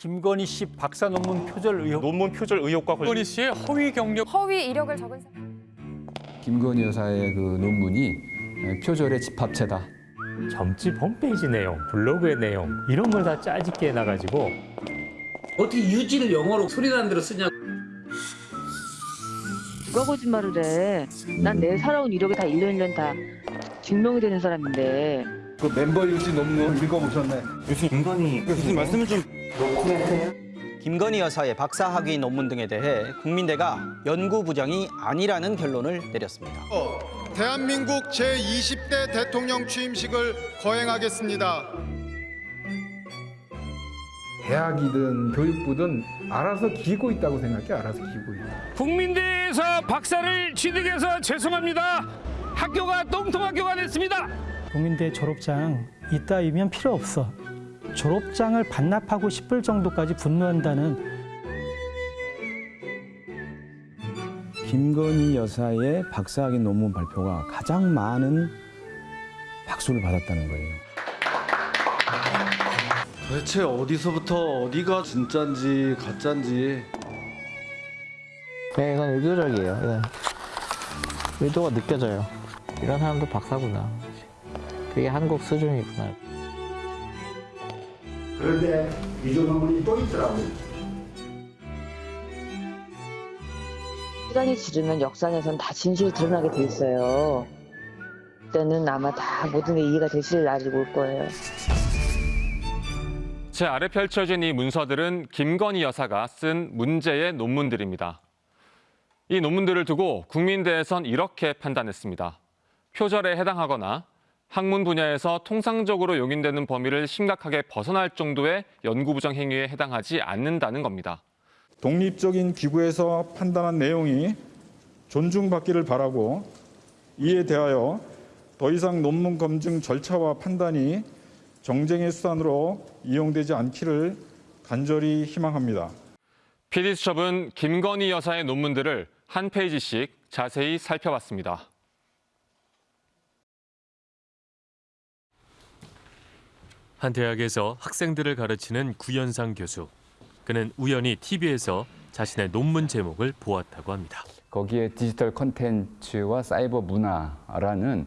김건희 씨 박사 논문 표절 의혹. 논문 표절 의혹과 관련 김건희 씨의 허위 경력 허위 이력을 적은 사람. 김건희 여사의 그 논문이 표절의 집합체다. 점집 홈페이지 내용, 블로그의 내용 이런 걸 다 짜집게 해놔가지고 어떻게 유지를 영어로 소리 나는 대로 쓰냐 누가 거짓말을 해? 난 내 살아온 이력이 다 1년 1년 다 증명이 되는 사람인데 그 멤버 유지 논문 읽어보셨나요? 김건희 여사의 박사학위 논문 등에 대해 국민대가 연구 부정이 아니라는 결론을 내렸습니다. 대한민국 제20대 대통령 취임식을 거행하겠습니다. 대학이든 교육부든 알아서 기고 있다고 생각해 알아서 기고 있다. 국민대에서 박사를 취득해서 죄송합니다. 학교가 똥통학교가 됐습니다. 국민대 졸업장 이따위면 필요 없어. 졸업장을 반납하고 싶을 정도까지 분노한다는 김건희 여사의 박사학위 논문 발표가 가장 많은 박수를 받았다는 거예요. 도대체 어디서부터 어디가 진짠지 가짠지 네, 이건 의도적이에요. 이건 의도가 느껴져요. 이런 사람도 박사구나. 그게 한국 수준이구나. 그런데 이조 논문이 또 있더라고요. 시간이 지르면 역사에선 다 진실이 드러나게 돼 있어요. 그때는 아마 다 모든 게 이해가 되실 날이 올 거예요. 제 아래 펼쳐진 이 문서들은 김건희 여사가 쓴 문제의 논문들입니다. 이 논문들을 두고 국민대에선 이렇게 판단했습니다. 표절에 해당하거나 학문 분야에서 통상적으로 용인되는 범위를 심각하게 벗어날 정도의 연구부정 행위에 해당하지 않는다는 겁니다. 독립적인 기구에서 판단한 내용이 존중받기를 바라고 이에 대하여 더 이상 논문 검증 절차와 판단이 정쟁의 수단으로 이용되지 않기를 간절히 희망합니다. PD수첩은 김건희 여사의 논문들을 한 페이지씩 자세히 살펴봤습니다. 한 대학에서 학생들을 가르치는 구현상 교수. 그는 우연히 TV에서 자신의 논문 제목을 보았다고 합니다. 거기에 디지털 컨텐츠와 사이버 문화라는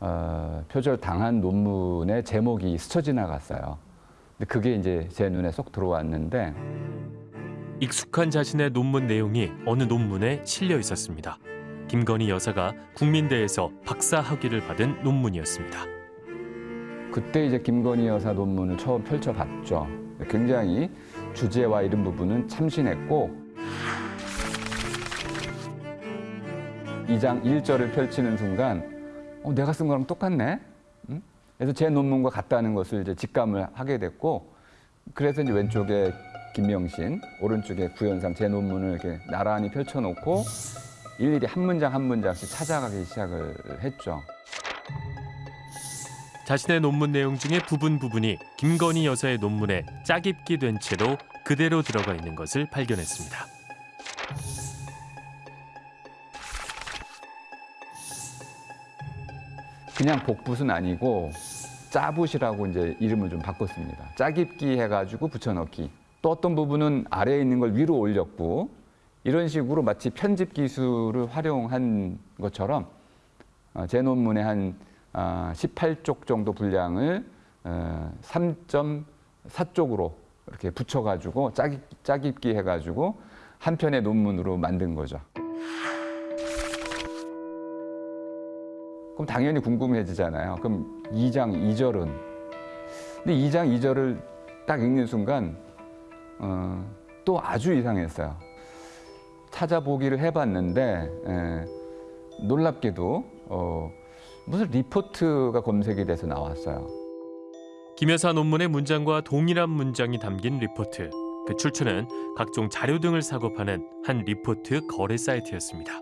어, 표절 당한 논문의 제목이 스쳐 지나갔어요. 근데 그게 이제 제 눈에 쏙 들어왔는데 익숙한 자신의 논문 내용이 어느 논문에 실려 있었습니다. 김건희 여사가 국민대에서 박사 학위를 받은 논문이었습니다. 그때 이제 김건희 여사 논문을 처음 펼쳐봤죠. 굉장히 주제와 이런 부분은 참신했고 2장 1절을 펼치는 순간 어, 내가 쓴 거랑 똑같네. 응? 그래서 제 논문과 같다는 것을 이제 직감을 하게 됐고 그래서 이제 왼쪽에 김명신, 오른쪽에 구현상 제 논문을 이렇게 나란히 펼쳐놓고 일일이 한 문장 한 문장씩 찾아가기 시작을 했죠. 자신의 논문 내용 중에 부분 부분이 김건희 여사의 논문에 짜깁기 된 채로 그대로 들어가 있는 것을 발견했습니다. 그냥 복붙은 아니고 짜붓이라고 이제 이름을 좀 바꿨습니다. 짜깁기 해가지고 붙여넣기. 또 어떤 부분은 아래에 있는 걸 위로 올렸고 이런 식으로 마치 편집 기술을 활용한 것처럼 어, 제 논문의 한 18쪽 정도 분량을 3.4쪽으로 이렇게 붙여가지고 짜깁, 짜깁기 해가지고 한 편의 논문으로 만든 거죠. 그럼 당연히 궁금해지잖아요. 그럼 2장 2절은? 근데 2장 2절을 딱 읽는 순간 어, 또 아주 이상했어요. 찾아보기를 해봤는데 에, 놀랍게도 어, 무슨 리포트가 검색이 돼서 나왔어요. 김 여사 논문의 문장과 동일한 문장이 담긴 리포트. 그 출처는 각종 자료 등을 사고 파는 한 리포트 거래 사이트였습니다.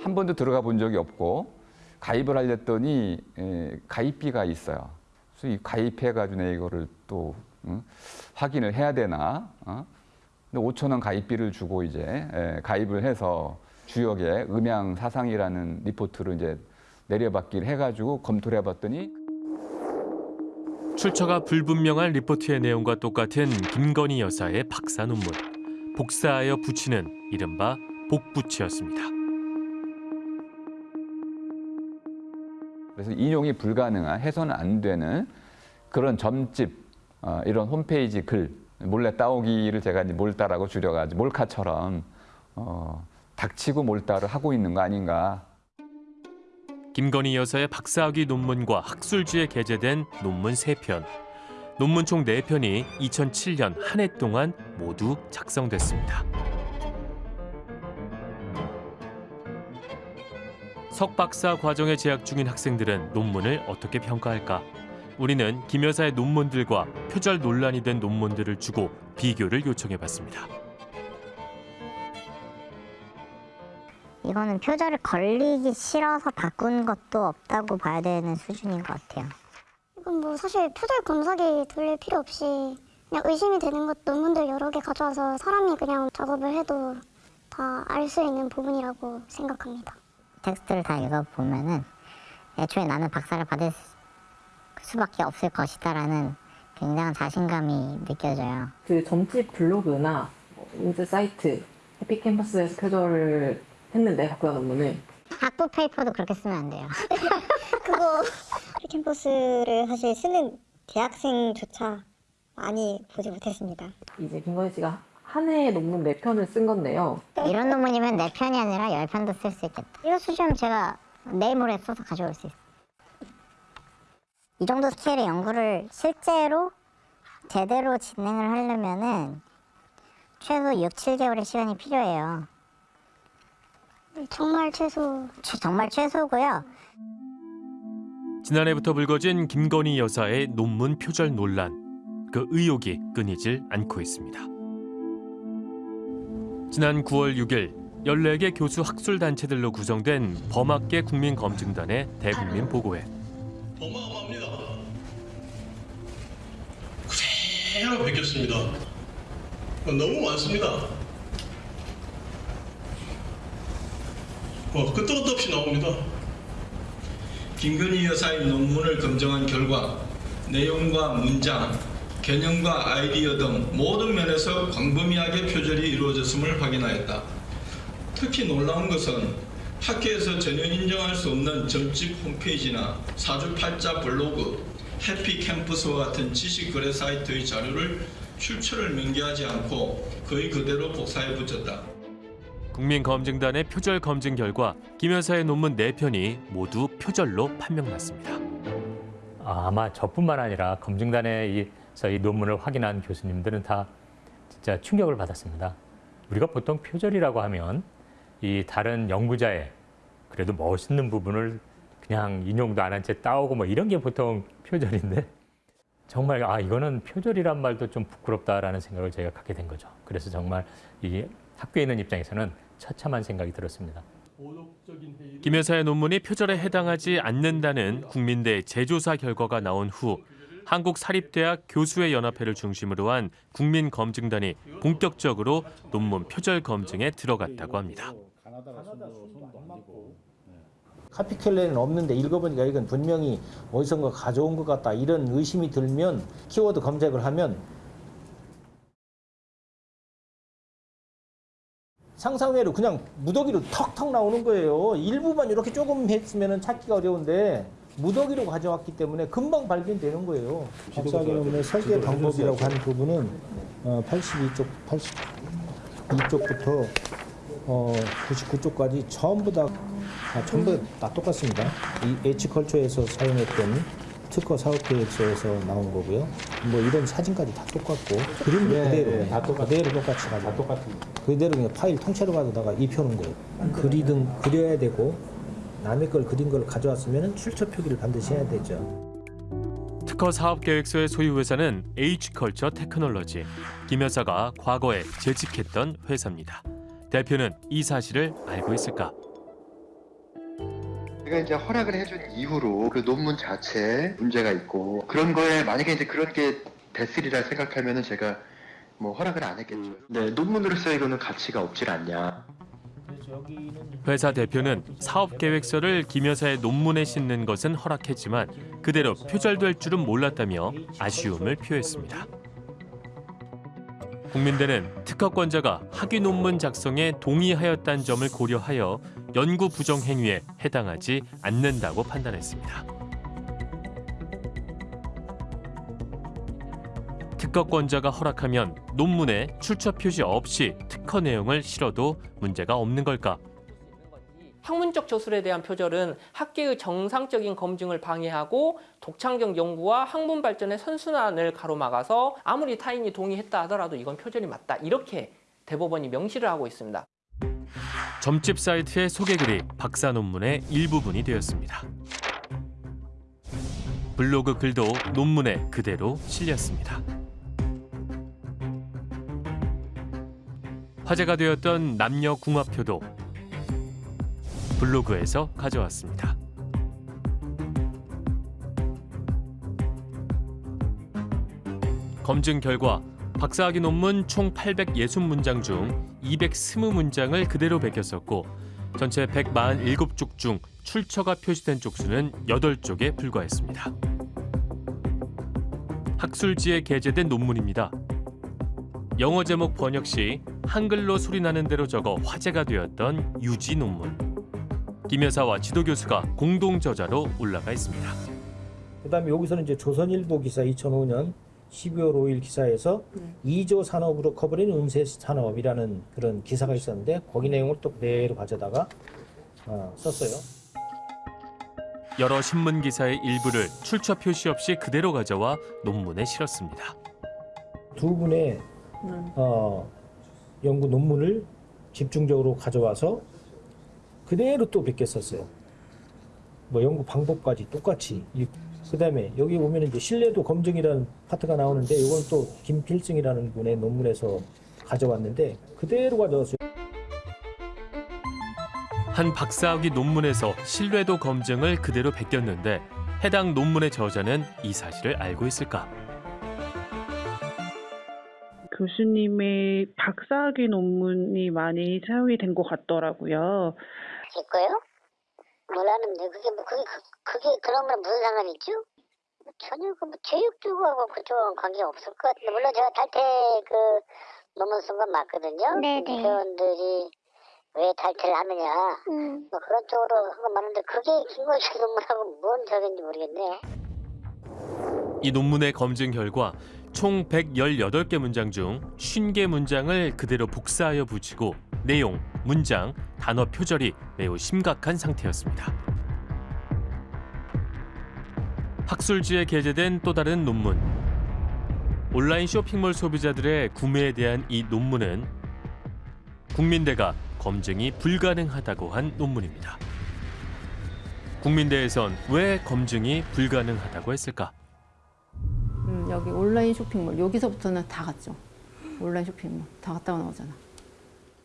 한 번도 들어가 본 적이 없고 가입을 하려더니 에, 가입비가 있어요. 그래서 이 가입해가지고 내 이거를 또 응? 확인을 해야 되나? 어? 근데 5천 원 가입비를 주고 이제 에, 가입을 해서 주역에 음양 사상이라는 리포트를 이제 내려받기를 해가지고 검토를 해봤더니 출처가 불분명한 리포트의 내용과 똑같은 김건희 여사의 박사 논문. 복사하여 붙이는 이른바 복붙이였습니다. 그래서 인용이 불가능한 해서는 안 되는 그런 점집 어, 이런 홈페이지 글 몰래 따오기를 제가 이제 몰따라고 줄여가지고 몰카처럼 어, 닥치고 몰따를 하고 있는 거 아닌가 김건희 여사의 박사학위 논문과 학술지에 게재된 논문 세편 논문 총 네편이 2007년 한 해 동안 모두 작성됐습니다. 석박사 과정에 재학 중인 학생들은 논문을 어떻게 평가할까? 우리는 김 여사의 논문들과 표절 논란이 된 논문들을 주고 비교를 요청해봤습니다. 이거는 표절을 걸리기 싫어서 바꾼 것도 없다고 봐야 되는 수준인 것 같아요. 이건 뭐 사실 표절 검사기 돌릴 필요 없이 그냥 의심이 되는 것 논문들 여러 개 가져와서 사람이 그냥 작업을 해도 다 알 수 있는 부분이라고 생각합니다. 텍스트를 다 읽어보면은 애초에 나는 박사를 받을 수밖에 없을 것이다라는 굉장한 자신감이 느껴져요. 그 점집 블로그나 인스 사이트 해피캠퍼스에서 표절을 했는데 박사 논문을 학부 페이퍼도 그렇게 쓰면 안 돼요. 그거 캠퍼스를 사실 쓰는 대학생조차 많이 보지 못했습니다. 이제 김건희 씨가 한해 논문 네 편을 쓴 건데요. 이런 논문이면 네 편이 아니라 열 편도 쓸 수 있겠다. 이거 수준면 제가 내일 모레 써서 가져올 수 있어요. 이 정도 스케일의 연구를 실제로 제대로 진행을 하려면은 최소 6, 7개월의 시간이 필요해요. 정말 최소 정말 최소고요. 지난해부터 불거진 김건희 여사의 논문 표절 논란. 그 의혹이 끊이질 않고 있습니다. 지난 9월 6일 14개 교수 학술 단체들로 구성된 범학계 국민검증단의 대국민 보고회. 어마어마합니다. 그대로 베꼈습니다. 너무 많습니다. 어, 끝도 끝도 없이 나옵니다. 김건희 여사의 논문을 검증한 결과 내용과 문장, 개념과 아이디어 등 모든 면에서 광범위하게 표절이 이루어졌음을 확인하였다. 특히 놀라운 것은 학교에서 전혀 인정할 수 없는 점집 홈페이지나 사주팔자 블로그, 해피 캠퍼스와 같은 지식 거래 사이트의 자료를 출처를 명기하지 않고 거의 그대로 복사해 붙였다. 국민검증단의 표절 검증 결과 김 여사의 논문 4편이 모두 표절로 판명났습니다. 아, 아마 저뿐만 아니라 검증단에서 이 논문을 확인한 교수님들은 다 진짜 충격을 받았습니다. 우리가 보통 표절이라고 하면 이 다른 연구자의 그래도 멋있는 부분을 그냥 인용도 안 한 채 따오고 뭐 이런 게 보통 표절인데 정말 아 이거는 표절이란 말도 좀 부끄럽다라는 생각을 제가 갖게 된 거죠. 그래서 정말 이 학교에 있는 입장에서는 처참한 생각이 들었습니다. 김 여사의 논문이 표절에 해당하지 않는다는 국민대 재조사 결과가 나온 후 한국사립대학 교수의 연합회를 중심으로 한 국민검증단이 본격적으로 논문 표절 검증에 들어갔다고 합니다. 카피켈레는 없는데 읽어보니까 이건 분명히 어디선가 가져온 것 같다 이런 의심이 들면 키워드 검색을 하면 상상외로 그냥 무더기로 턱턱 나오는 거예요. 일부만 이렇게 조금 했으면 찾기가 어려운데 무더기로 가져왔기 때문에 금방 발견되는 거예요. 박사학위 논문의 설계 방법이라고 하는 부분은 어, 82쪽, 82쪽부터 어, 99쪽까지 전부 다 아, 전부 다 똑같습니다. 이 H컬처에서 사용했던 특허 사업 계획서에서 나온 거고요. 뭐 이런 사진까지 다 똑같고 그림도 그대로 다 똑같, 그대로 똑같이 가지고 다 똑같은 그대로 그냥 파일 통째로 가져다가 입혀놓은 거예요. 그리든 그려야 되고 남의 걸 그린 걸 가져왔으면 출처 표기를 반드시 해야 되죠. 특허 사업 계획서의 소유 회사는 H컬처 테크놀로지. 김 여사가 과거에 재직했던 회사입니다. 대표는 이 사실을 알고 있을까? 제가 이제 허락을 해준 이후로 그 논문 자체에 문제가 있고 그런 거에 만약에 이제 그런 게 됐으리라 생각하면은 제가 뭐 허락을 안 했겠죠. 네, 논문으로서 이거는 가치가 없질 않냐. 회사 대표는 사업 계획서를 김 여사의 논문에 싣는 것은 허락했지만 그대로 표절될 줄은 몰랐다며 아쉬움을 표했습니다. 국민대는 특허권자가 학위 논문 작성에 동의하였다는 점을 고려하여 연구 부정 행위에 해당하지 않는다고 판단했습니다. 특허권자가 허락하면 논문에 출처 표시 없이 특허 내용을 실어도 문제가 없는 걸까? 학문적 저술에 대한 표절은 학계의 정상적인 검증을 방해하고 독창적 연구와 학문 발전의 선순환을 가로막아서 아무리 타인이 동의했다 하더라도 이건 표절이 맞다. 이렇게 대법원이 명시를 하고 있습니다. 점집 사이트의 소개글이 박사 논문의 일부분이 되었습니다. 블로그 글도 논문에 그대로 실렸습니다. 화제가 되었던 남녀 궁합표도 블로그에서 가져왔습니다. 검증 결과 박사학위 논문 총 860문장 중 220문장을 그대로 베꼈었고 전체 147쪽 중 출처가 표시된 쪽수는 8쪽에 불과했습니다. 학술지에 게재된 논문입니다. 영어 제목 번역 시 한글로 소리나는 대로 적어 화제가 되었던 유지 논문. 김 여사와 지도 교수가 공동 저자로 올라가 있습니다. 그다음에 여기서는 이제 조선일보 기사 2005년 12월 5일 기사에서 2조 산업으로 커버린 음세 산업이라는 그런 기사가 있었는데 거기 내용을 또 그대로 가져다가 어, 썼어요. 여러 신문 기사의 일부를 출처 표시 없이 그대로 가져와 논문에 실었습니다. 두 분의 어, 연구 논문을 집중적으로 가져와서 그대로 또 베꼈었어요. 뭐 연구 방법까지 똑같이. 그 다음에 여기 보면 이제 신뢰도 검증이라는 파트가 나오는데 이건 또 김필승이라는 분의 논문에서 가져왔는데 그대로 가져왔어요. 한 박사학위 논문에서 신뢰도 검증을 그대로 베꼈는데 해당 논문의 저자는 이 사실을 알고 있을까? 교수님의 박사학위 논문이 많이 사용이 된 것 같더라고요. 있고요. 뭐라는데 그게 뭐 그게 그, 그게 그런 거랑 무슨 상관이 있죠? 전혀 그뭐 교육 쪽하고 그쪽하고 관계가 없을 것 같은데 물론 제가 탈퇴 그 논문 쓴 건 맞거든요. 네네. 회원들이 왜 탈퇴를 하느냐 뭐 그런 쪽으로 한 건 맞는데 그게 김건식 논문하고 뭔 저긴지 모르겠네요. 이 논문의 검증 결과 총 118개 문장 중 50개 문장을 그대로 복사하여 붙이고 내용, 문장, 단어 표절이 매우 심각한 상태였습니다. 학술지에 게재된 또 다른 논문. 온라인 쇼핑몰 소비자들의 구매에 대한 이 논문은 국민대가 검증이 불가능하다고 한 논문입니다. 국민대에선 왜 검증이 불가능하다고 했을까? 음, 여기 온라인 쇼핑몰 여기서부터는 다 갔죠. 온라인 쇼핑몰 다 갔다가 나오잖아.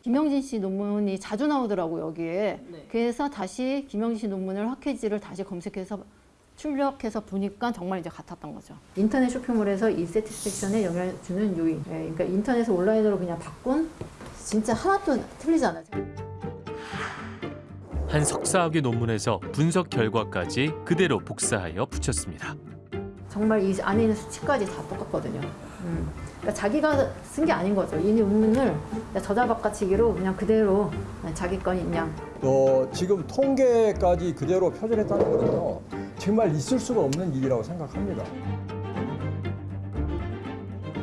김영진 씨 논문이 자주 나오더라고 여기에. 그래서 다시 김영진 씨 논문을 학회지를 다시 검색해서 출력해서 보니까 정말 이제 같았던 거죠. 인터넷 쇼핑몰에서 이 세티스팩션에 영향을 주는 요인. 예, 그러니까 인터넷에서 온라인으로 그냥 바꾼 진짜 하나도 틀리지 않아요. 한 석사학위 논문에서 분석 결과까지 그대로 복사하여 붙였습니다. 정말 이 안에 있는 수치까지 다 똑같거든요. 음. 그러니까 자기가 쓴 게 아닌 거죠. 이 논문을 저자 바꿔치기로 그냥 그대로 자기 건인 양. 어, 지금 통계까지 그대로 표절했다는 것은요. 정말 있을 수가 없는 일이라고 생각합니다.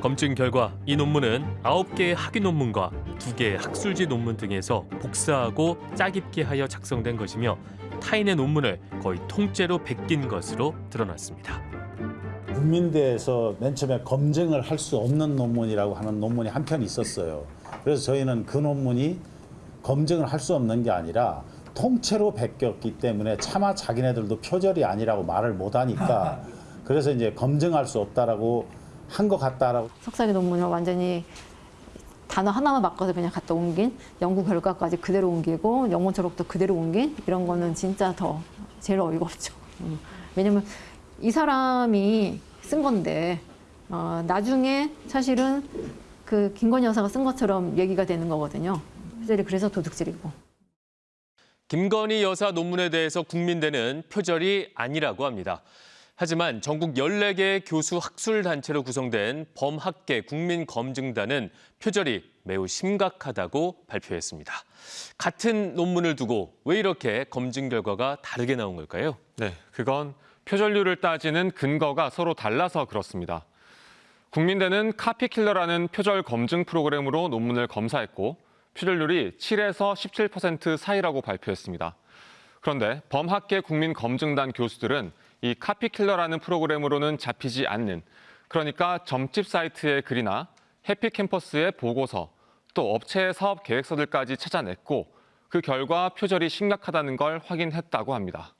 검증 결과 이 논문은 9개의 학위 논문과 2개의 학술지 논문 등에서 복사하고 짜깁기 하여 작성된 것이며 타인의 논문을 거의 통째로 베낀 것으로 드러났습니다. 국민대에서 맨 처음에 검증을 할 수 없는 논문이라고 하는 논문이 한 편 있었어요. 그래서 저희는 그 논문이 검증을 할 수 없는 게 아니라 통째로 베꼈기 때문에 차마 자기네들도 표절이 아니라고 말을 못하니까 그래서 이제 검증할 수 없다라고 한 것 같다라고. 석사기 논문을 완전히 단어 하나만 바꿔서 그냥 갖다 옮긴 연구 결과까지 그대로 옮기고 영문 초록도 그대로 옮긴 이런 거는 진짜 더 제일 어이가 없죠. 음. 왜냐면 이 사람이 쓴 건데 어, 나중에 사실은 그 김건희 여사가 쓴 것처럼 얘기가 되는 거거든요. 그래서 도둑질이고. 김건희 여사 논문에 대해서 국민대는 표절이 아니라고 합니다. 하지만 전국 14개의 교수 학술단체로 구성된 범학계 국민검증단은 표절이 매우 심각하다고 발표했습니다. 같은 논문을 두고 왜 이렇게 검증 결과가 다르게 나온 걸까요? 네, 그건 표절률을 따지는 근거가 서로 달라서 그렇습니다. 국민대는 카피킬러라는 표절 검증 프로그램으로 논문을 검사했고 표절률이 7에서 17% 사이라고 발표했습니다. 그런데 범학계 국민검증단 교수들은 이 카피킬러라는 프로그램으로는 잡히지 않는 그러니까 점집 사이트의 글이나 해피캠퍼스의 보고서 또 업체의 사업 계획서들까지 찾아냈고 그 결과 표절이 심각하다는 걸 확인했다고 합니다.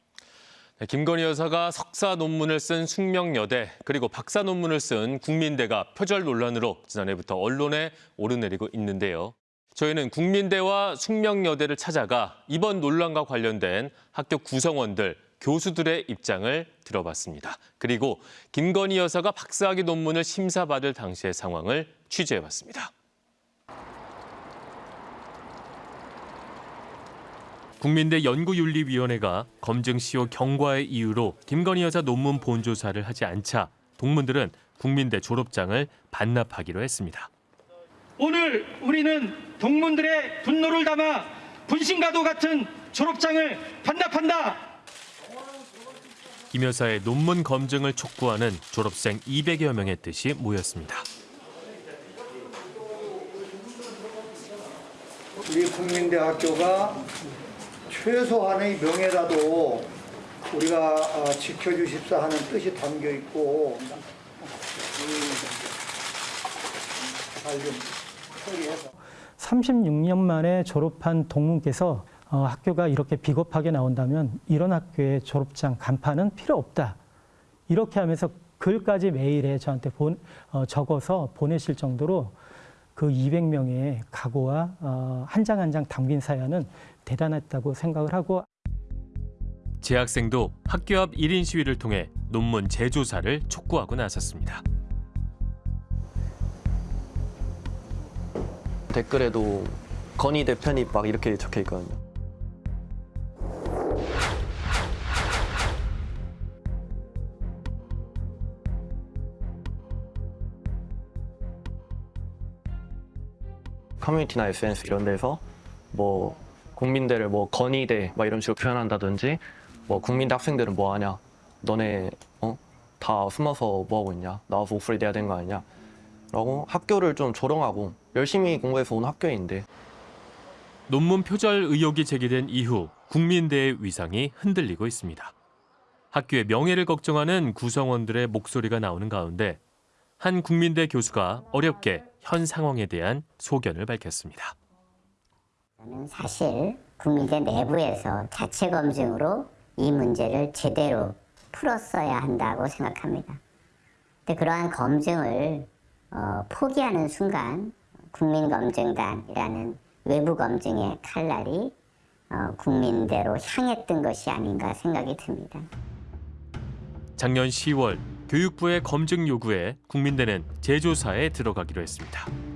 네, 김건희 여사가 석사 논문을 쓴 숙명여대 그리고 박사 논문을 쓴 국민대가 표절 논란으로 지난해부터 언론에 오르내리고 있는데요. 저희는 국민대와 숙명여대를 찾아가 이번 논란과 관련된 학교 구성원들, 교수들의 입장을 들어봤습니다. 그리고 김건희 여사가 박사학위 논문을 심사받을 당시의 상황을 취재해봤습니다. 국민대 연구윤리위원회가 검증 시효 경과의 이유로 김건희 여사 논문 본조사를 하지 않자 동문들은 국민대 졸업장을 반납하기로 했습니다. 오늘 우리는 동문들의 분노를 담아 분신과도 같은 졸업장을 반납한다. 김 여사의 논문 검증을 촉구하는 졸업생 200여 명의 뜻이 모였습니다. 우리 국민대 학교가 최소한의 명예라도 우리가 어, 지켜주십사 하는 뜻이 담겨 있고 잘좀 처리해서 36년 만에 졸업한 동문께서 어, 학교가 이렇게 비겁하게 나온다면 이런 학교의 졸업장 간판은 필요 없다. 이렇게 하면서 글까지 메일에 저한테 본, 어, 적어서 보내실 정도로 그 200명의 각오와 어, 한장 한 장 담긴 사연은 대단했다고 생각을 하고 재학생도 학교 앞 1인 시위를 통해 논문 재조사를 촉구하고 나섰습니다. 댓글에도 건희 대표님 막 이렇게 적혀 있거든요. 커뮤니티나 SNS 이런 데서 뭐 국민대를 뭐 건의대 막 이런 식으로 표현한다든지 뭐 국민대 학생들은 뭐 하냐 너네 어? 다 숨어서 뭐 하고 있냐 나와서 목소리 내야 되는 거 아니냐 라고 학교를 좀 조롱하고 열심히 공부해서 온 학교인데 논문 표절 의혹이 제기된 이후 국민대의 위상이 흔들리고 있습니다. 학교의 명예를 걱정하는 구성원들의 목소리가 나오는 가운데 한 국민대 교수가 어렵게 현 상황에 대한 소견을 밝혔습니다. 저는 사실 국민대 내부에서 자체 검증으로 이 문제를 제대로 풀었어야 한다고 생각합니다. 근데 그러한 검증을 어, 포기하는 순간 국민검증단이라는 외부 검증의 칼날이 어, 국민대로 향했던 것이 아닌가 생각이 듭니다. 작년 10월 교육부의 검증 요구에 국민대는 재조사에 들어가기로 했습니다.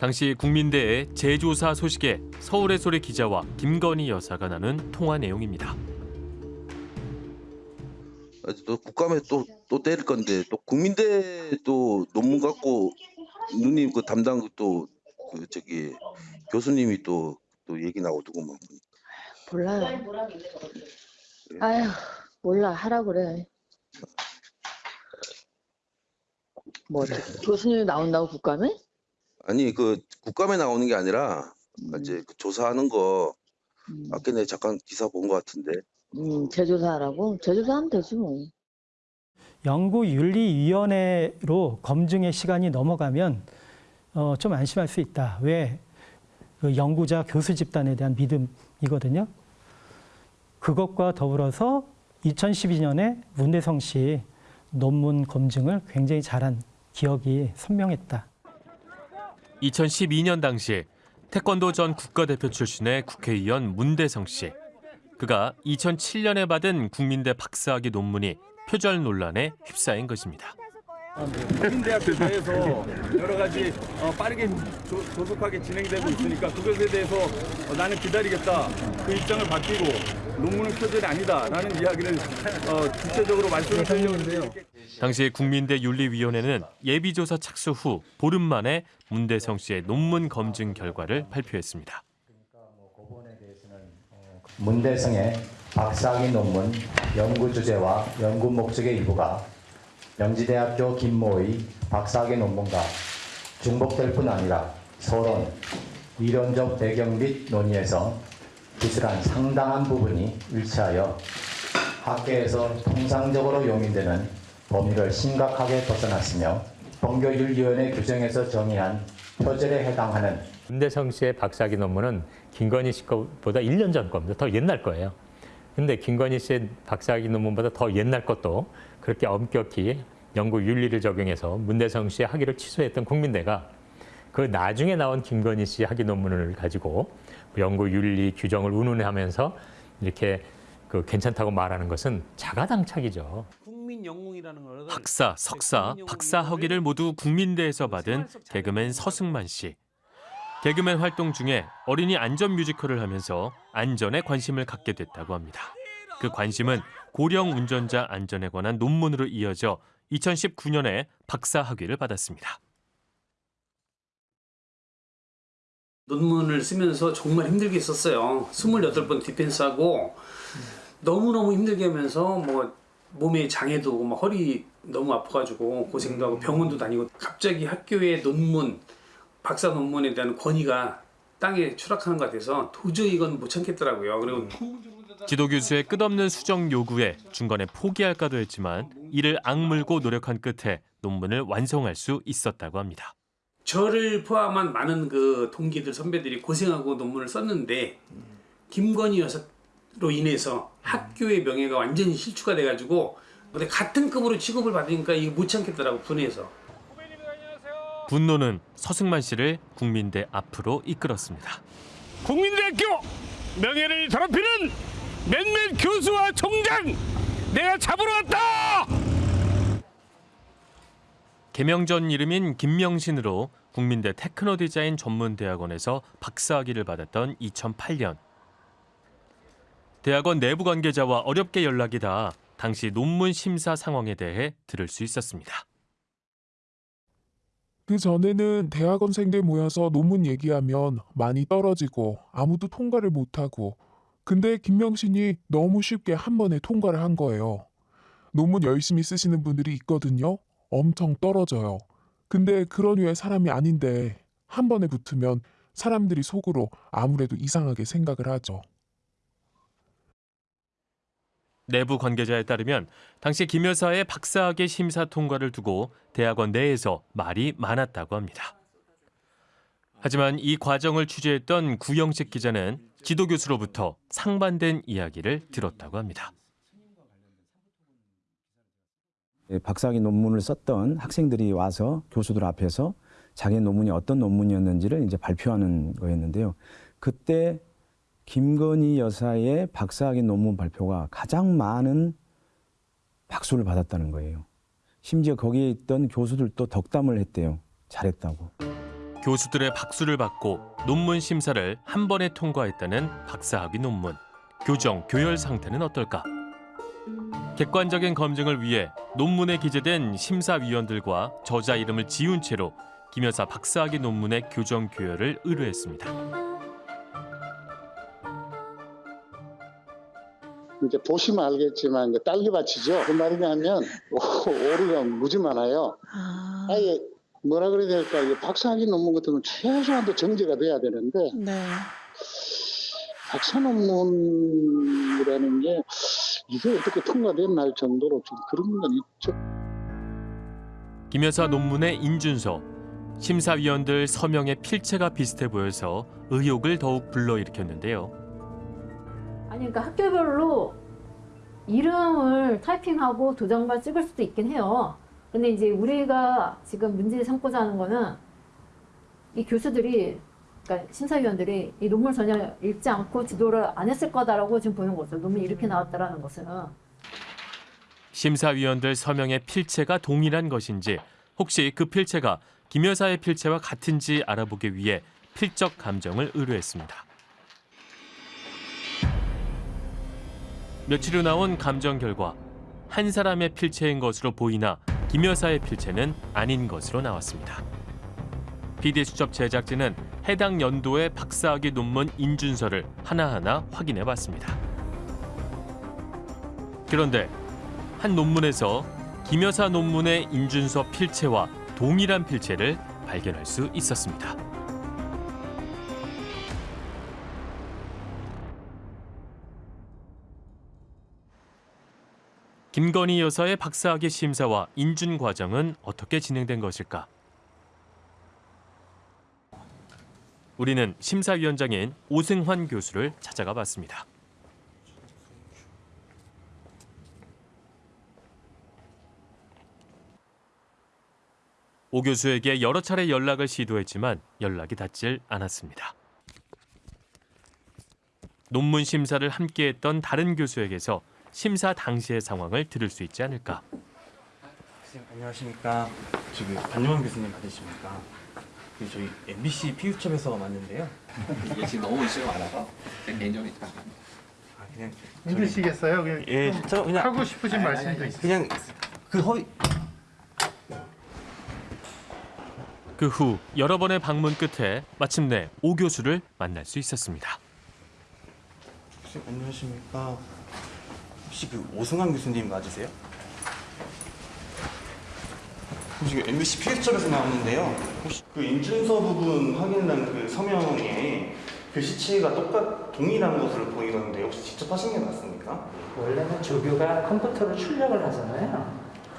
당시 국민대의 재조사 소식에 서울의 소리 기자와 김건희 여사가 나눈 통화 내용입니다. 또 국감에 또, 또 때릴 건데 또 국민대 또 논문 갖고 누님 그 담당 또 그 저기 교수님이 또 또 얘기 나오더구만 몰라요. 아휴 몰라 하라 그래. 뭐 교수님이 나온다고 국감에? 아니 그 국감에 나오는 게 아니라 이제 그 조사하는 거 아까 내가 잠깐 기사 본 것 같은데 음 재조사하라고? 재조사하면 되지 뭐. 연구윤리위원회로 검증의 시간이 넘어가면 어, 좀 안심할 수 있다. 왜? 그 연구자 교수 집단에 대한 믿음이거든요. 그것과 더불어서 2012년에 문대성 씨 논문 검증을 굉장히 잘한 기억이 선명했다. 2012년 당시 태권도 전 국가대표 출신의 국회의원 문대성 씨. 그가 2007년에 받은 국민대 박사학위 논문이 표절 논란에 휩싸인 것입니다. 국민대학교 내에서 여러 가지 어, 빠르게 조, 조속하게 진행되고 있으니까 그것에 대해서 어, 나는 기다리겠다 그 입장을 바뀌고 논문은 표절이 아니다라는 이야기를 어, 구체적으로 말씀을 드리려고 했는데요. 당시 국민대 윤리위원회는 예비조사 착수 후 보름 만에 문대성 씨의 논문 검증 결과를 발표했습니다. 문대성의 박사학위 논문 연구 주제와 연구 목적의 일부가 명지대학교 김모의 박사학위 논문과 중복될 뿐 아니라 서론, 이론적 배경 및 논의에서 기술한 상당한 부분이 일치하여 학계에서 통상적으로 용인되는 범위를 심각하게 벗어났으며 법교윤리위원회 규정에서 정의한 표절에 해당하는 문대성 씨의 박사학위 논문은 김건희 씨 것보다 1년 전 겁니다. 더 옛날 거예요. 근데 김건희 씨의 박사학위 논문보다 더 옛날 것도 그렇게 엄격히 연구 윤리를 적용해서 문대성 씨의 학위를 취소했던 국민대가 그 나중에 나온 김건희 씨 학위 논문을 가지고 연구 윤리 규정을 운운하면서 이렇게 그 괜찮다고 말하는 것은 자가당착이죠. 학사, 석사, 박사 학위를 모두 국민대에서 받은 개그맨 서승만 씨. 개그맨 활동 중에 어린이 안전 뮤지컬을 하면서 안전에 관심을 갖게 됐다고 합니다. 그 관심은 고령 운전자 안전에 관한 논문으로 이어져 2019년에 박사 학위를 받았습니다. 논문을 쓰면서 정말 힘들게 썼어요. 28번 디펜스하고 너무너무 힘들게 하면서 뭐 몸에 장애도 오고 막 허리 너무 아파가지고 고생도 하고 병원도 다니고 갑자기 학교의 논문, 박사 논문에 대한 권위가 땅에 추락하는 것 같아서 도저히 이건 못 참겠더라고요. 그리고 지도 교수의 끝없는 수정 요구에 중간에 포기할까도 했지만 이를 악물고 노력한 끝에 논문을 완성할 수 있었다고 합니다. 저를 포함한 많은 그 동기들 선배들이 고생하고 논문을 썼는데 김건희 여사로 인해서 학교의 명예가 완전히 실추가 돼가지고 근데 같은 급으로 취급을 받으니까 이거 못 참겠더라고 분해서 분노는 서승만 씨를 국민대 앞으로 이끌었습니다. 국민대학교 명예를 더럽히는 몇몇 교수와 총장 내가 잡으러 왔다! 개명 전 이름인 김명신으로 국민대 테크노 디자인 전문대학원에서 박사학위를 받았던 2008년. 대학원 내부 관계자와 어렵게 연락이 닿아 당시 논문 심사 상황에 대해 들을 수 있었습니다. 그 전에는 대학원생들 모여서 논문 얘기하면 많이 떨어지고 아무도 통과를 못하고 근데 김명신이 너무 쉽게 한 번에 통과를 한 거예요. 논문 열심히 쓰시는 분들이 있거든요. 엄청 떨어져요. 근데 그런 류의 사람이 아닌데 한 번에 붙으면 사람들이 속으로 아무래도 이상하게 생각을 하죠. 내부 관계자에 따르면 당시 김 여사의 박사학위 심사 통과를 두고 대학원 내에서 말이 많았다고 합니다. 하지만 이 과정을 취재했던 구영식 기자는 지도 교수로부터 상반된 이야기를 들었다고 합니다. 예, 박사학위 논문을 썼던 학생들이 와서 교수들 앞에서 자기 논문이 어떤 논문이었는지를 이제 발표하는 거였는데요. 그때 김건희 여사의 박사학위 논문 발표가 가장 많은 박수를 받았다는 거예요. 심지어 거기에 있던 교수들도 덕담을 했대요. 잘했다고. 교수들의 박수를 받고 논문 심사를 한 번에 통과했다는 박사학위 논문. 교정, 교열 상태는 어떨까? 객관적인 검증을 위해 논문에 기재된 심사위원들과 저자 이름을 지운 채로 김 여사 박사학위 논문의 교정 교열을 의뢰했습니다. 이제 보시면 알겠지만 이제 딸기밭이죠. 그 말이냐면 오류가 무지 많아요. 아예 뭐라 그래야 될까 박사학위 논문 같은 건 최소한도 정제가 돼야 되는데 박사 논문이라는 게 이게 어떻게 통과됐나 할 정도로 좀 그런 건 있죠. 김 여사 논문의 인준서, 심사위원들 서명의 필체가 비슷해 보여서 의혹을 더욱 불러일으켰는데요. 아니 그러니까 학교별로 이름을 타이핑하고 도장만 찍을 수도 있긴 해요. 근데 이제 우리가 지금 문제 삼고자 하는 거는 이 교수들이 그러니까 심사위원들이 이 논문 전혀 읽지 않고 지도를 안 했을 거다라고 지금 보는 거죠. 논문이 이렇게 나왔다라는 것은. 심사위원들 서명의 필체가 동일한 것인지 혹시 그 필체가 김 여사의 필체와 같은지 알아보기 위해 필적 감정을 의뢰했습니다. 며칠 후 나온 감정 결과 한 사람의 필체인 것으로 보이나 김 여사의 필체는 아닌 것으로 나왔습니다. PD 수첩 제작진은 해당 연도의 박사학위 논문 인준서를 하나하나 확인해 봤습니다. 그런데 한 논문에서 김 여사 논문의 인준서 필체와 동일한 필체를 발견할 수 있었습니다. 김건희 여사의 박사학위 심사와 인준 과정은 어떻게 진행된 것일까? 우리는 심사위원장인 오승환 교수를 찾아가 봤습니다. 오 교수에게 여러 차례 연락을 시도했지만 연락이 닿질 않았습니다. 논문 심사를 함께했던 다른 교수에게서 심사 당시의 상황을 들을 수 있지 않을까. 선생님 안녕하십니까. 저기 반영환 교수님 맞으십니까? 그 저희 MBC 피우첩에서 왔는데요. 이게 지금 너무 이슈가 많아서 제 개인적인 아, 그냥 힘드시겠어요? 그냥 예, 좀저 그냥 하고 싶으신 아니, 말씀도 아니, 있어요. 그냥 그 허위 그 후 여러 번의 방문 끝에 마침내 오 교수를 만날 수 있었습니다. 선생님 안녕하십니까. 혹시 그 오승환 교수님 맞으세요? 혹시 그 MBC 피우첩에서 나왔는데요. 혹시 그 인준서 부분 확인한 그 서명에 글씨체가 똑같 동일한 것으로 보이던데 혹시 직접 하신 게 맞습니까? 원래는 조교가 컴퓨터로 출력을 하잖아요.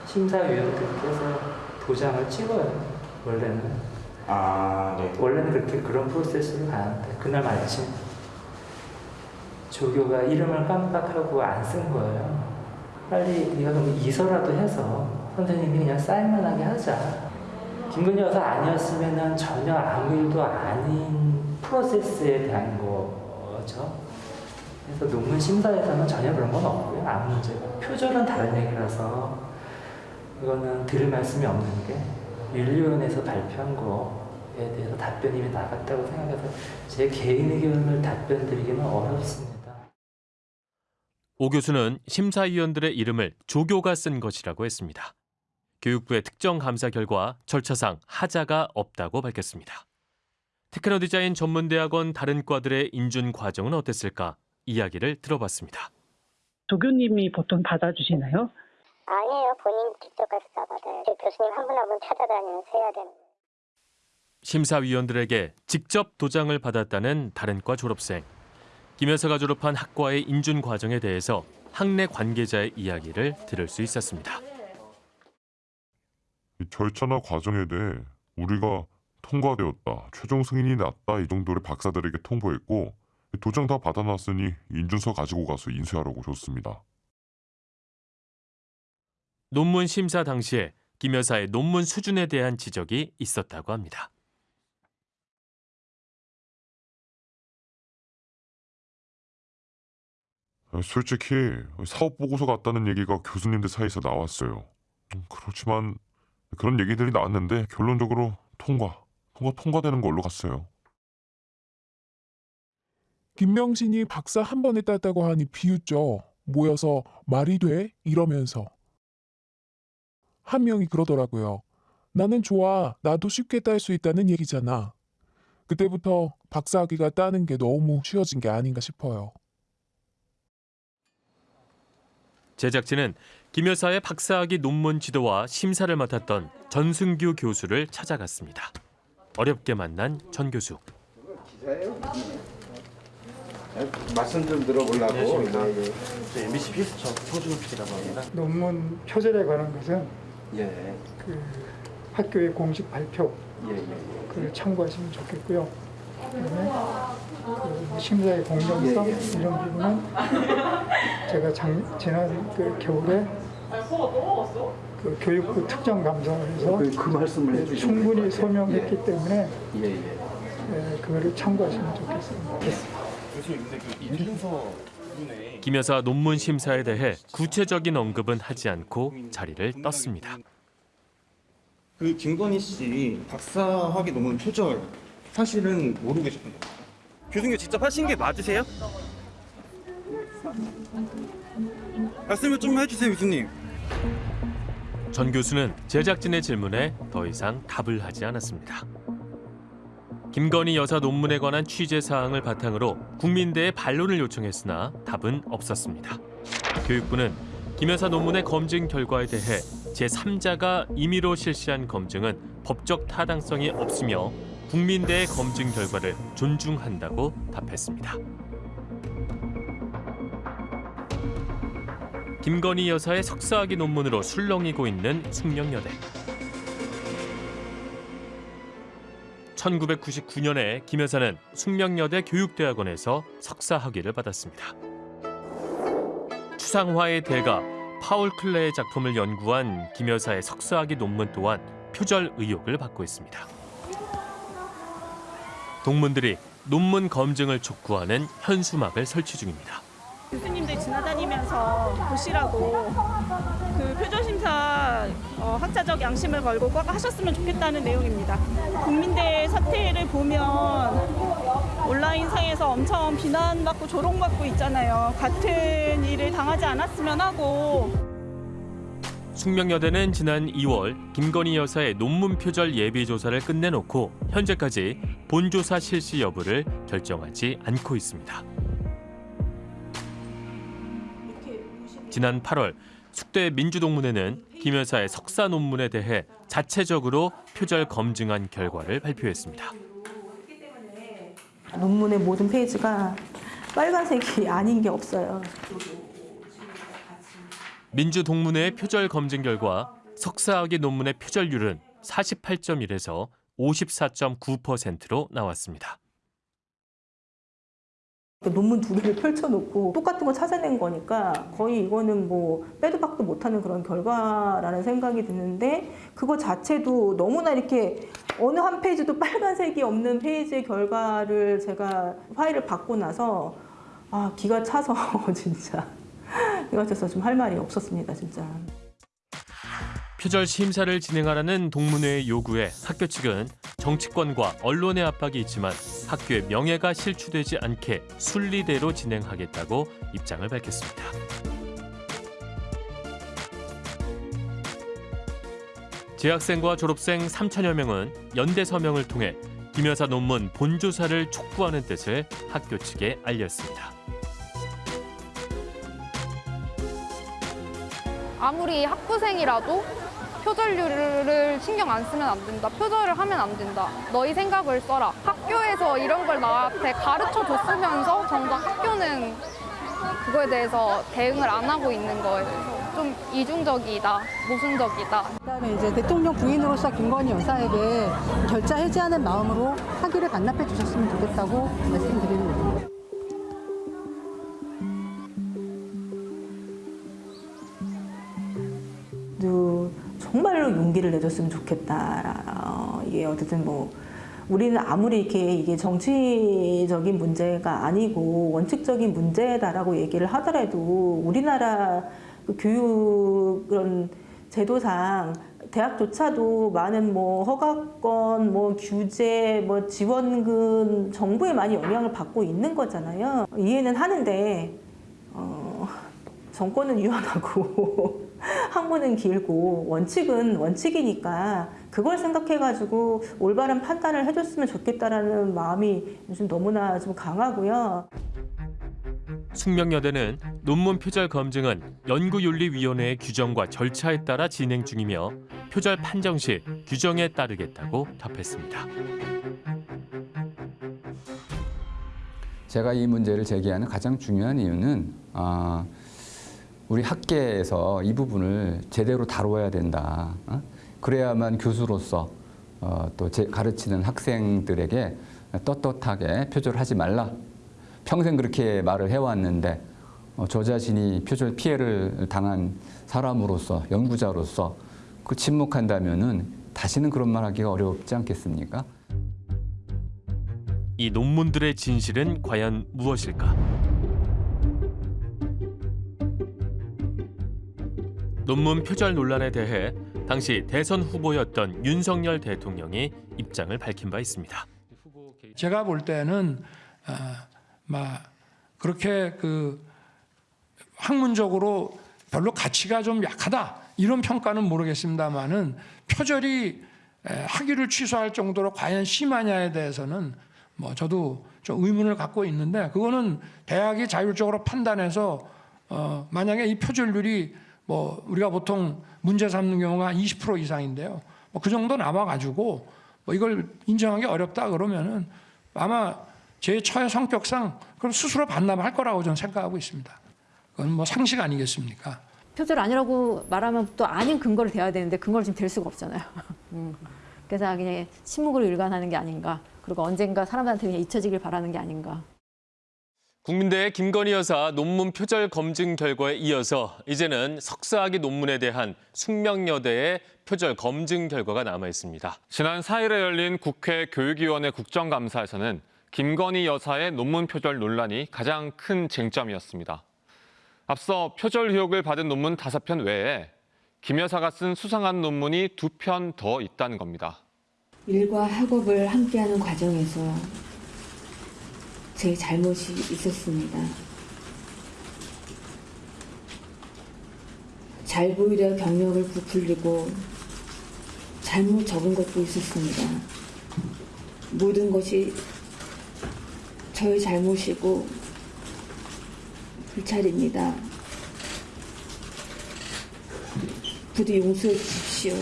심사위원들께서 도장을 찍어요. 원래는. 아, 네. 원래는 그렇게 그런 프로세스로 가는데 그날 마침 조교가 이름을 깜빡하고 안 쓴 거예요. 빨리 네가 그럼 이서라도 해서 선생님이 그냥 사인만 하게 하자. 김근희 여사 아니었으면 전혀 아무 일도 아닌 프로세스에 대한 거죠. 그래서 논문 심사에서는 전혀 그런 건 없고요. 아무 문제가. 표절은 다른 얘기라서 이거는 드릴 말씀이 없는 게 윤리위원회에서 발표한 거에 대해서 답변이 나갔다고 생각해서 제 개인 의견을 답변 드리기는 어렵습니다. 오 교수는 심사위원들의 이름을 조교가 쓴 것이라고 했습니다. 교육부의 특정 감사 결과 절차상 하자가 없다고 밝혔습니다. 테크노 디자인 전문대학원 다른 과들의 인준 과정은 어땠을까 이야기를 들어봤습니다. 조교님이 보통 받아주시나요? 아니에요. 본인 직접 가서 다 받아요. 제 교수님 한 분 한 분 찾아다니면서 해야 되는. 심사위원들에게 직접 도장을 받았다는 다른 과 졸업생. 김 여사가 졸업한 학과의 인준 과정에 대해서 학내 관계자의 이야기를 들을 수 있었습니다. 이 절차나 과정에 대해 우리가 통과되었다, 최종 승인이 났다 이 정도를 박사들에게 통보했고 도장 다 받아놨으니 인준서 가지고 가서 인쇄하라고 줬습니다. 논문 심사 당시에 김 여사의 논문 수준에 대한 지적이 있었다고 합니다. 솔직히 사업 보고서 같다는 얘기가 교수님들 사이에서 나왔어요. 음, 그렇지만 그런 얘기들이 나왔는데 결론적으로 통과, 통과 통과되는 걸로 갔어요. 김명신이 박사 한 번에 땄다고 하니 비웃죠. 모여서 말이 돼? 이러면서. 한 명이 그러더라고요. 나는 좋아. 나도 쉽게 딸 수 있다는 얘기잖아. 그때부터 박사학위가 따는 게 너무 쉬워진 게 아닌가 싶어요. 제작진은 김 여사의 박사학위 논문 지도와 심사를 맡았던 전승규 교수를 찾아갔습니다. 어렵게 만난 전 교수. 말씀 좀 들어보려고. 예, 예. 저 MBC 서준호 PD라고 합니다. 논문 표절에 관한 것은 예. 그 학교의 공식 발표 예, 예. 그걸 참고하시면 좋겠고요. 그다음에 그 심사의 공정성 예, 예. 이런 부분은 제가 작, 지난 그 겨울에 그 교육부 특정 감사를 해서 그- 그 말씀을 해주시면 충분히. 소명했기 예. 때문에 예, 예. 예, 그거를 참고하시면 좋겠습니다. 그김 여사 논문 심사에 대해 구체적인 언급은 하지 않고 자리를 떴습니다. 그 김건희 씨 박사학위 논문 표절 사실은 모르고 계셨던 거예요? 교수님 직접 하신 게 맞으세요? 말씀을 좀 해주세요, 교수님. 전 교수는 제작진의 질문에 더 이상 답을 하지 않았습니다. 김건희 여사 논문에 관한 취재 사항을 바탕으로 국민대에 반론을 요청했으나 답은 없었습니다. 교육부는 김 여사 논문의 검증 결과에 대해 제3자가 임의로 실시한 검증은 법적 타당성이 없으며 국민대의 검증 결과를 존중한다고 답했습니다. 김건희 여사의 석사학위 논문으로 술렁이고 있는 숙명여대. 1999년에 김 여사는 숙명여대 교육대학원에서 석사 학위를 받았습니다. 추상화의 대가 파울 클레의 작품을 연구한 김 여사의 석사 학위 논문 또한 표절 의혹을 받고 있습니다. 동문들이 논문 검증을 촉구하는 현수막을 설치 중입니다. 교수님들 지나다니면서 보시라고 그 표절 심사 어, 학자적 양심을 걸고 꼭 하셨으면 좋겠다는 내용입니다. 국민대 사태를 보면 온라인 상에서 엄청 비난받고 조롱받고 있잖아요. 같은 일을 당하지 않았으면 하고 숙명여대는 지난 2월 김건희 여사의 논문 표절 예비 조사를 끝내놓고 현재까지 본조사 실시 여부를 결정하지 않고 있습니다. 지난 8월 숙대 민주동문회는 김 여사의 석사 논문에 대해 자체적으로 표절 검증한 결과를 발표했습니다. 논문의 모든 페이지가 빨간색이 아닌 게 없어요. 민주동문회의 표절 검증 결과 석사학위 논문의 표절률은 48.1에서 54.9%로 나왔습니다. 그 논문 두 개를 펼쳐놓고 똑같은 거 찾아낸 거니까 거의 이거는 뭐 빼도 박도 못하는 그런 결과라는 생각이 드는데 그거 자체도 너무나 이렇게 어느 한 페이지도 빨간색이 없는 페이지의 결과를 제가 파일을 받고 나서 아 기가 차서 진짜 기가 차서 좀할 말이 없었습니다 진짜. 표절 심사를 진행하라는 동문회의 요구에 학교 측은 정치권과 언론의 압박이 있지만 학교의 명예가 실추되지 않게 순리대로 진행하겠다고 입장을 밝혔습니다. 재학생과 졸업생 3천여 명은 연대 서명을 통해 김 여사 논문 본조사를 촉구하는 뜻을 학교 측에 알렸습니다. 아무리 학부생이라도 표절률을 신경 안 쓰면 안 된다. 표절을 하면 안 된다. 너희 생각을 써라. 학교에서 이런 걸 나한테 가르쳐 줬으면서 정작 학교는 그거에 대해서 대응을 안 하고 있는 대해서 좀 이중적이다, 모순적이다. 그다음에 이제 대통령 부인으로서 김건희 여사에게 결자 해지하는 마음으로 학위를 반납해 주셨으면 좋겠다고 말씀드립니다. 용기를 내줬으면 좋겠다. 어, 이게 어쨌든 뭐 우리는 아무리 이렇게 이게 정치적인 문제가 아니고 원칙적인 문제다라고 얘기를 하더라도 우리나라 그 교육 그런 제도상 대학조차도 많은 뭐 허가권, 뭐 규제, 뭐 지원금 정부에 많이 영향을 받고 있는 거잖아요. 이해는 하는데 어, 정권은 유연하고 학문은 길고 원칙은 원칙이니까 그걸 생각해가지고 올바른 판단을 해줬으면 좋겠다라는 마음이 요즘 너무나 좀 강하고요. 숙명여대는 논문 표절 검증은 연구윤리위원회의 규정과 절차에 따라 진행 중이며 표절 판정 시 규정에 따르겠다고 답했습니다. 제가 이 문제를 제기하는 가장 중요한 이유는 아, 우리 학계에서 이 부분을 제대로 다루어야 된다. 어? 그래야만 교수로서 어, 또 제, 가르치는 학생들에게 떳떳하게 표절 하지 말라. 평생 그렇게 말을 해왔는데 어, 저 자신이 표절 피해를 당한 사람으로서 연구자로서 그 침묵한다면 은 다시는 그런 말 하기가 어렵지 않겠습니까? 이 논문들의 진실은 과연 무엇일까? 논문 표절 논란에 대해 당시 대선 후보였던 윤석열 대통령이 입장을 밝힌 바 있습니다. 제가 볼 때는 어, 막 그렇게 그 학문적으로 별로 가치가 좀 약하다 이런 평가는 모르겠습니다만은 표절이 에, 학위를 취소할 정도로 과연 심하냐에 대해서는 뭐 저도 좀 의문을 갖고 있는데 그거는 대학이 자율적으로 판단해서 어, 만약에 이 표절률이 뭐 우리가 보통 문제 삼는 경우가 20% 이상인데요. 뭐 그 정도 남아가지고 뭐 이걸 인정하기 어렵다 그러면은 아마 제 처의 성격상 그럼 스스로 반납할 거라고 저는 생각하고 있습니다. 그건 뭐 상식 아니겠습니까? 표절 아니라고 말하면 또 아닌 근거를 대야 되는데 근거를 지금 댈 수가 없잖아요. 음. 그래서 그냥 침묵으로 일관하는 게 아닌가. 그리고 언젠가 사람들한테 그냥 잊혀지길 바라는 게 아닌가. 국민대의 김건희 여사 논문 표절 검증 결과에 이어서 이제는 석사학위 논문에 대한 숙명여대의 표절 검증 결과가 남아 있습니다. 지난 4일에 열린 국회 교육위원회 국정감사에서는 김건희 여사의 논문 표절 논란이 가장 큰 쟁점이었습니다. 앞서 표절 의혹을 받은 논문 5편 외에 김 여사가 쓴 수상한 논문이 두편더 있다는 겁니다. 일과 학업을 함께하는 과정에서 제 잘못이 있었습니다. 잘 보이려 경력을 부풀리고 잘못 적은 것도 있었습니다. 모든 것이 저의 잘못이고 불찰입니다. 부디 용서해 주십시오.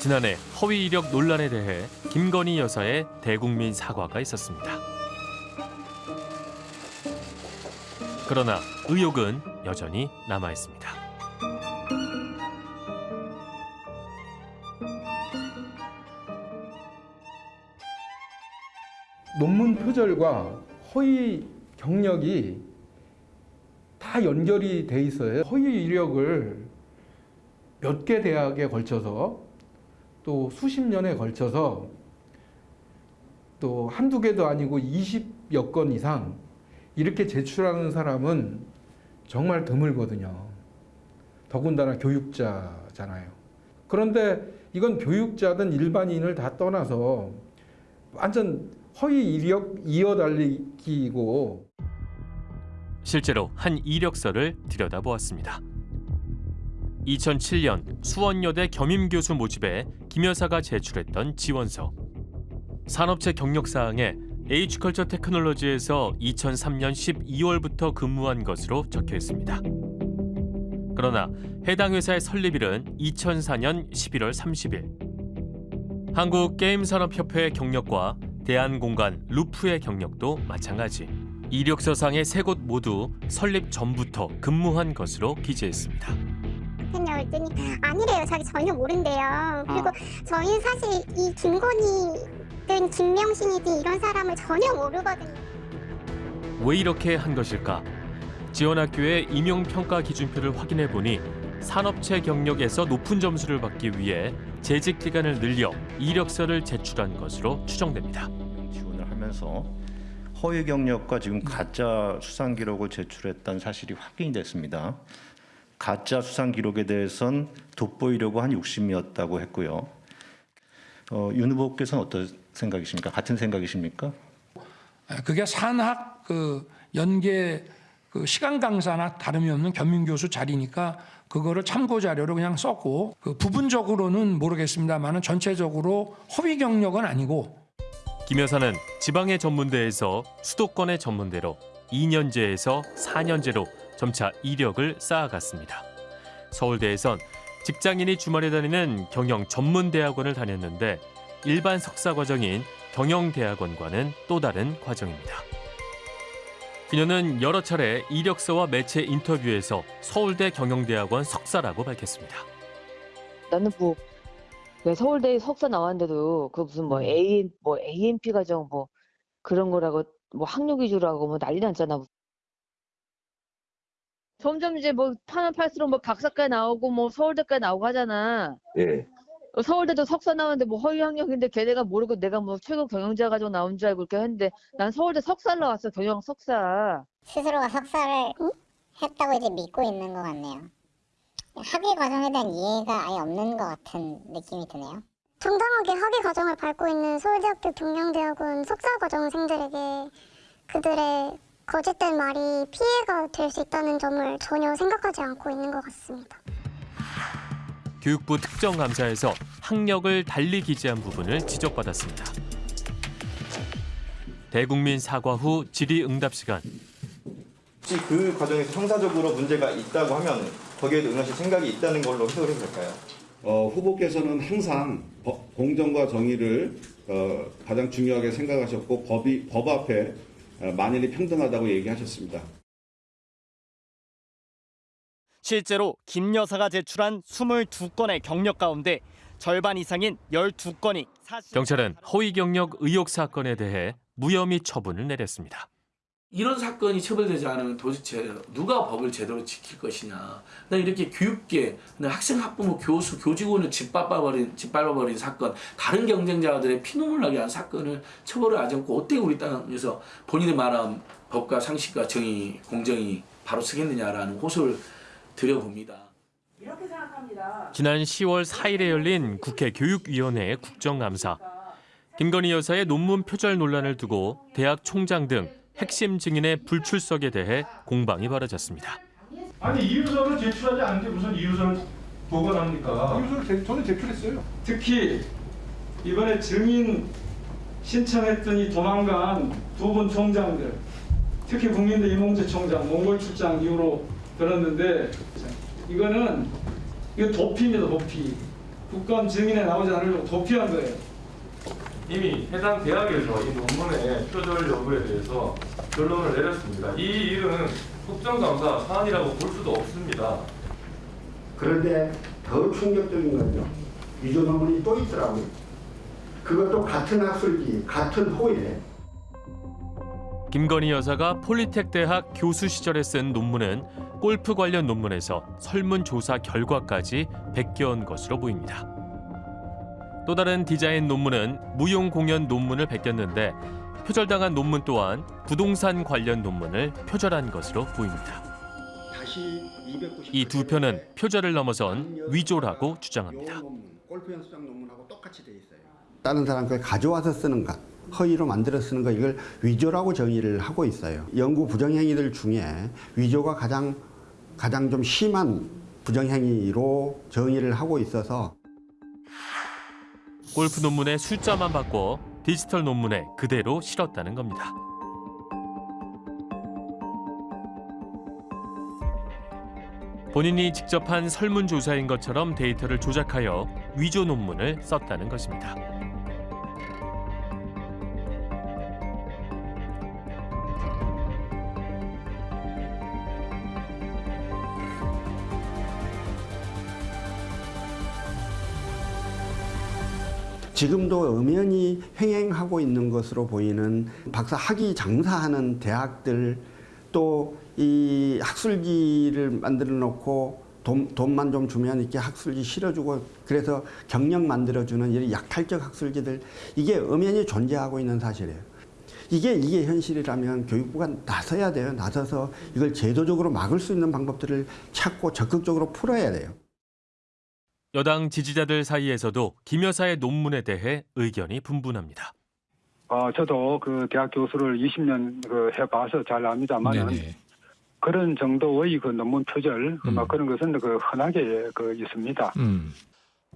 지난해 허위 이력 논란에 대해 김건희 여사의 대국민 사과가 있었습니다. 그러나 의혹은 여전히 남아 있습니다. 논문 표절과 허위 경력이 다 연결이 돼 있어요. 허위 이력을 몇 개 대학에 걸쳐서 또 수십 년에 걸쳐서 또 한두 개도 아니고 20여 건 이상 이렇게 제출하는 사람은 정말 드물거든요. 더군다나 교육자잖아요. 그런데 이건 교육자든 일반인을 다 떠나서 완전 허위 이력 이어달리기고 실제로 한 이력서를 들여다보았습니다. 2007년 수원여대 겸임교수 모집에 김 여사가 제출했던 지원서. 산업체 경력사항에 H컬처 테크놀로지에서 2003년 12월부터 근무한 것으로 적혀 있습니다. 그러나 해당 회사의 설립일은 2004년 11월 30일. 한국게임산업협회의 경력과 대한공간 루프의 경력도 마찬가지. 이력서상의 세 곳 모두 설립 전부터 근무한 것으로 기재했습니다. 생각을 했더니 아니래요. 자기 전혀 모른대요. 그리고 저희는 사실 이 김건희든 김명신이든 이런 사람을 전혀 모르거든요. 왜 이렇게 한 것일까? 지원학교의 임용평가 기준표를 확인해 보니 산업체 경력에서 높은 점수를 받기 위해 재직 기간을 늘려 이력서를 제출한 것으로 추정됩니다. 지원을 하면서 허위 경력과 지금 가짜 수상 기록을 제출했다는 사실이 확인이 됐습니다. 가짜 수상 기록에 대해선 돋보이려고 한 욕심이었다고 했고요. 어, 윤 후보께서는 어떤 생각이십니까? 같은 생각이십니까? 그게 산학 그 연계 그 시간 강사나 다름이 없는 겸임 교수 자리니까 그거를 참고 자료로 그냥 썼고 그 부분적으로는 모르겠습니다만은 전체적으로 허위 경력은 아니고 김 여사는 지방의 전문대에서 수도권의 전문대로 2년제에서 4년제로 점차 이력을 쌓아갔습니다. 서울대에선 직장인이 주말에 다니는 경영 전문 대학원을 다녔는데 일반 석사 과정인 경영 대학원과는 또 다른 과정입니다. 그녀는 여러 차례 이력서와 매체 인터뷰에서 서울대 경영대학원 석사라고 밝혔습니다. 나는 뭐 서울대 석사 나왔는데도 그 무슨 뭐 A 뭐 AMP 과정 뭐 그런 거라고 뭐 학력 위주라고 뭐 난리 났잖아. 점점 이제 뭐 파면 팔수록 뭐 박사까지 나오고 뭐 서울대까지 나오고 하잖아. 예. 어, 서울대도 석사 나왔는데 뭐 허위 학력인데 걔네가 모르고 내가 뭐 최고 경영자 가지고 나온 줄 알고 이렇게 했는데 난 서울대 석사를 나왔어 경영 석사. 스스로가 석사를 했다고 이제 믿고 있는 것 같네요. 학위 과정에 대한 이해가 아예 없는 것 같은 느낌이 드네요. 정당하게 학위 과정을 밟고 있는 서울대학교 경영대학원 석사 과정생들에게 그들의 거짓된 말이 피해가 될 수 있다는 점을 전혀 생각하지 않고 있는 것 같습니다. 교육부 특정감사에서 학력을 달리 기재한 부분을 지적받았습니다. 대국민 사과 후 질의응답 시간. 혹시 그 과정에서 형사적으로 문제가 있다고 하면 거기에도 응하실 생각이 있다는 걸로 해석을 해도 될까요? 어, 후보께서는 항상 법- 공정과 정의를 어, 가장 중요하게 생각하셨고 법이 법 앞에 어, 만인이 평등하다고 얘기하셨습니다. 실제로 김 여사가 제출한 22건의 경력 가운데 절반 이상인 12건이 사실 경찰은 허위 경력 의혹 사건에 대해 무혐의 처분을 내렸습니다. 이런 사건이 처벌되지 않으면 도대체 누가 법을 제대로 지킬 것이냐. 난 이렇게 교육계, 학생, 학부모, 교수, 교직원을 짓밟아버린, 짓밟아버린 사건, 다른 경쟁자들의 피눈물 나게 한 사건을 처벌을 하지 않고 어떻게 우리 땅에서 본인의 말한 법과 상식과 정의, 공정이 바로 서겠느냐라는 호소를 드려봅니다. 지난 10월 4일에 열린 국회 교육위원회 국정감사. 김건희 여사의 논문 표절 논란을 두고 대학 총장 등 핵심 증인의 불출석에 대해 공방이 벌어졌습니다. 아니 이유서를 제출하지 않는데 무슨 이유서를 보관합니까? 이유서를 저는 제출했어요. 특히 이번에 증인 신청했더니 도망간 두 분 총장들, 특히 국민대 이몽재 총장 몽골 출장 이후로 들었는데 이거는 이거 도피입니다 도피. 국감 증인에 나오지 않으려고 도피한 거예요. 이미 해당 대학에서 이 논문의 표절 여부에 대해서 결론을 내렸습니다. 이 일은 국정감사 사안이라고 볼 수도 없습니다. 그런데 더 충격적인 건요. 위조 논문이 또 있더라고요. 그것도 같은 학술지, 같은 호에 김건희 여사가 폴리텍 대학 교수 시절에 쓴 논문은 골프 관련 논문에서 설문조사 결과까지 베껴온 것으로 보입니다. 또 다른 디자인 논문은 무용 공연 논문을 베꼈는데 표절당한 논문 또한 부동산 관련 논문을 표절한 것으로 보입니다. 이 두 편은 표절을 넘어선 위조라고 주장합니다. 골프 연습장 논문하고 똑같이 돼 있어요. 다른 사람 걸 가져와서 쓰는 것, 허위로 만들어 쓰는 거 이걸 위조라고 정의를 하고 있어요. 연구 부정행위들 중에 위조가 가장 가장 좀 심한 부정행위로 정의를 하고 있어서 골프 논문의 숫자만 바꿔 디지털 논문에 그대로 실었다는 겁니다. 본인이 직접 한 설문조사인 것처럼 데이터를 조작하여 위조 논문을 썼다는 것입니다. 지금도 엄연히 횡행하고 있는 것으로 보이는 박사 학위 장사하는 대학들 또 이 학술지를 만들어 놓고 돈, 돈만 좀 주면 이렇게 학술지 실어주고 그래서 경력 만들어주는 이런 약탈적 학술지들 이게 엄연히 존재하고 있는 사실이에요. 이게 이게 현실이라면 교육부가 나서야 돼요. 나서서 이걸 제도적으로 막을 수 있는 방법들을 찾고 적극적으로 풀어야 돼요. 여당 지지자들 사이에서도 김 여사의 논문에 대해 의견이 분분합니다. 어, 저도 그 대학 교수를 20년 그 해봐서 잘 압니다만은 그런 정도의 그 논문 표절 그막 그런 것은 그 흔하게 그 있습니다.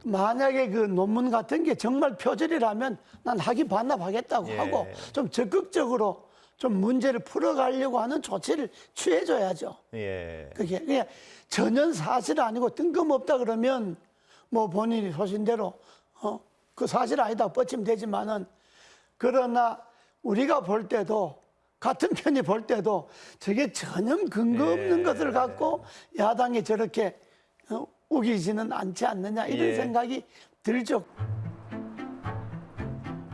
만약에 그 논문 같은 게 정말 표절이라면 난 학위 반납하겠다고 예. 하고 좀 적극적으로 좀 문제를 풀어가려고 하는 조치를 취해줘야죠. 예. 그게 그냥 전혀 사실 아니고 뜬금없다 그러면 뭐 본인이 소신대로 어 그 사실 아니다 뻗치면 되지만은 그러나 우리가 볼 때도 같은 편이 볼 때도 저게 전혀 근거 없는 예. 것을 갖고 야당이 저렇게 어, 우기지는 않지 않느냐 이런 예. 생각이 들죠.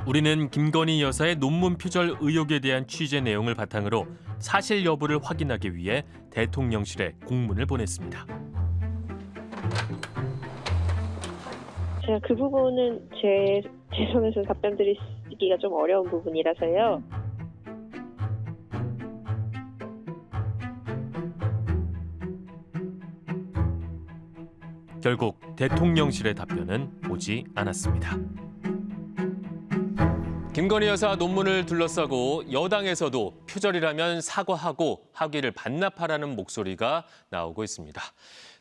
우리는 김건희 여사의 논문 표절 의혹에 대한 취재 내용을 바탕으로 사실 여부를 확인하기 위해 대통령실에 공문을 보냈습니다. 제가 그 부분은 제, 제 손에서 답변 드리기가 좀 어려운 부분이라서요. 결국 대통령실의 답변은 오지 않았습니다. 김건희 여사 논문을 둘러싸고 여당에서도 표절이라면 사과하고 학위를 반납하라는 목소리가 나오고 있습니다.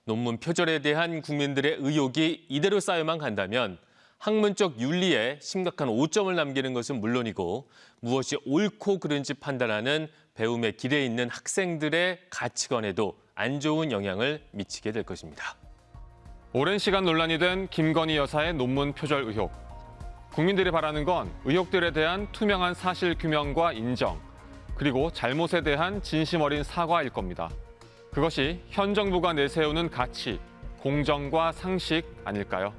논문 표절에 대한 국민들의 의혹이 이대로 쌓여만 간다면 학문적 윤리에 심각한 오점을 남기는 것은 물론이고 무엇이 옳고 그른지 판단하는 배움의 길에 있는 학생들의 가치관에도 안 좋은 영향을 미치게 될 것입니다. 오랜 시간 논란이 된 김건희 여사의 논문 표절 의혹. 국민들이 바라는 건 의혹들에 대한 투명한 사실 규명과 인정, 그리고 잘못에 대한 진심 어린 사과일 겁니다. 그것이 현 정부가 내세우는 가치, 공정과 상식 아닐까요?